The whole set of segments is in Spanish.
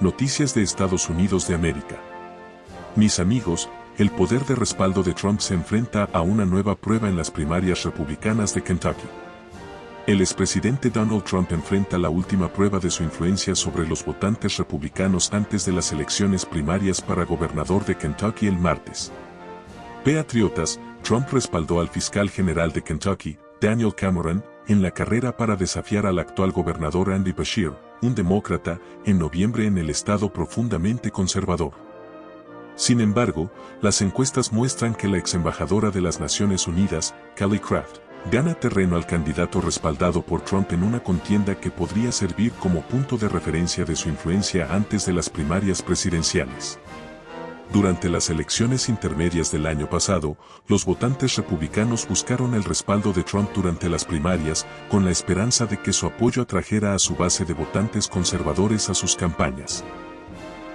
Noticias de Estados Unidos de América. Mis amigos, el poder de respaldo de Trump se enfrenta a una nueva prueba en las primarias republicanas de Kentucky. El expresidente Donald Trump enfrenta la última prueba de su influencia sobre los votantes republicanos antes de las elecciones primarias para gobernador de Kentucky el martes. Patriotas, Trump respaldó al fiscal general de Kentucky, Daniel Cameron, en la carrera para desafiar al actual gobernador Andy Bashir, un demócrata, en noviembre en el estado profundamente conservador. Sin embargo, las encuestas muestran que la ex embajadora de las Naciones Unidas, Kelly Craft, gana terreno al candidato respaldado por Trump en una contienda que podría servir como punto de referencia de su influencia antes de las primarias presidenciales. Durante las elecciones intermedias del año pasado, los votantes republicanos buscaron el respaldo de Trump durante las primarias, con la esperanza de que su apoyo atrajera a su base de votantes conservadores a sus campañas.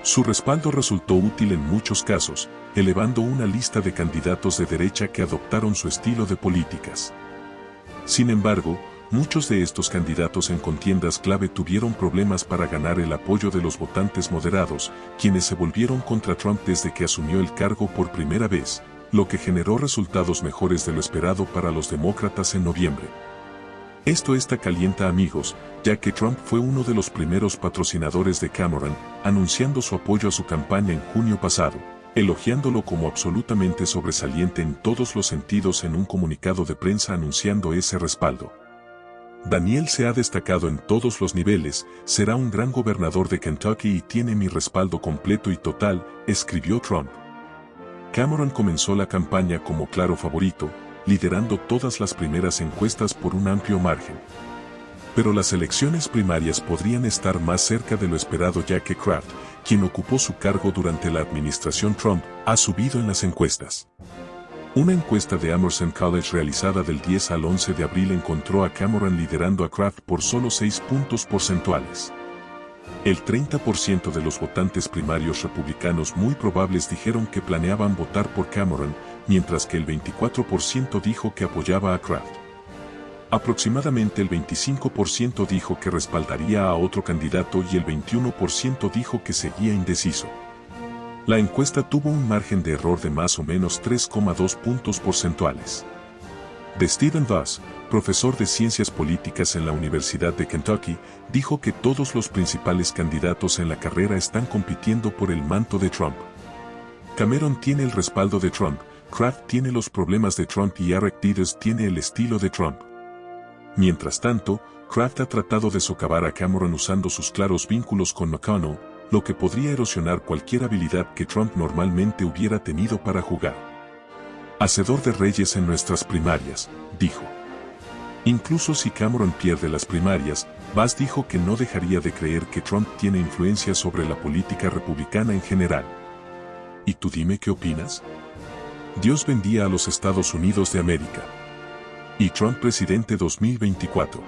Su respaldo resultó útil en muchos casos, elevando una lista de candidatos de derecha que adoptaron su estilo de políticas. Sin embargo, Muchos de estos candidatos en contiendas clave tuvieron problemas para ganar el apoyo de los votantes moderados, quienes se volvieron contra Trump desde que asumió el cargo por primera vez, lo que generó resultados mejores de lo esperado para los demócratas en noviembre. Esto está calienta amigos, ya que Trump fue uno de los primeros patrocinadores de Cameron, anunciando su apoyo a su campaña en junio pasado, elogiándolo como absolutamente sobresaliente en todos los sentidos en un comunicado de prensa anunciando ese respaldo. Daniel se ha destacado en todos los niveles, será un gran gobernador de Kentucky y tiene mi respaldo completo y total, escribió Trump. Cameron comenzó la campaña como claro favorito, liderando todas las primeras encuestas por un amplio margen. Pero las elecciones primarias podrían estar más cerca de lo esperado ya que Kraft, quien ocupó su cargo durante la administración Trump, ha subido en las encuestas. Una encuesta de Emerson College realizada del 10 al 11 de abril encontró a Cameron liderando a Kraft por solo 6 puntos porcentuales. El 30% de los votantes primarios republicanos muy probables dijeron que planeaban votar por Cameron, mientras que el 24% dijo que apoyaba a Kraft. Aproximadamente el 25% dijo que respaldaría a otro candidato y el 21% dijo que seguía indeciso. La encuesta tuvo un margen de error de más o menos 3,2 puntos porcentuales. De Stephen Voss, profesor de Ciencias Políticas en la Universidad de Kentucky, dijo que todos los principales candidatos en la carrera están compitiendo por el manto de Trump. Cameron tiene el respaldo de Trump, Kraft tiene los problemas de Trump y Eric Dieters tiene el estilo de Trump. Mientras tanto, Kraft ha tratado de socavar a Cameron usando sus claros vínculos con McConnell, lo que podría erosionar cualquier habilidad que Trump normalmente hubiera tenido para jugar. Hacedor de reyes en nuestras primarias, dijo. Incluso si Cameron pierde las primarias, Bass dijo que no dejaría de creer que Trump tiene influencia sobre la política republicana en general. ¿Y tú dime qué opinas? Dios bendiga a los Estados Unidos de América. Y Trump presidente 2024.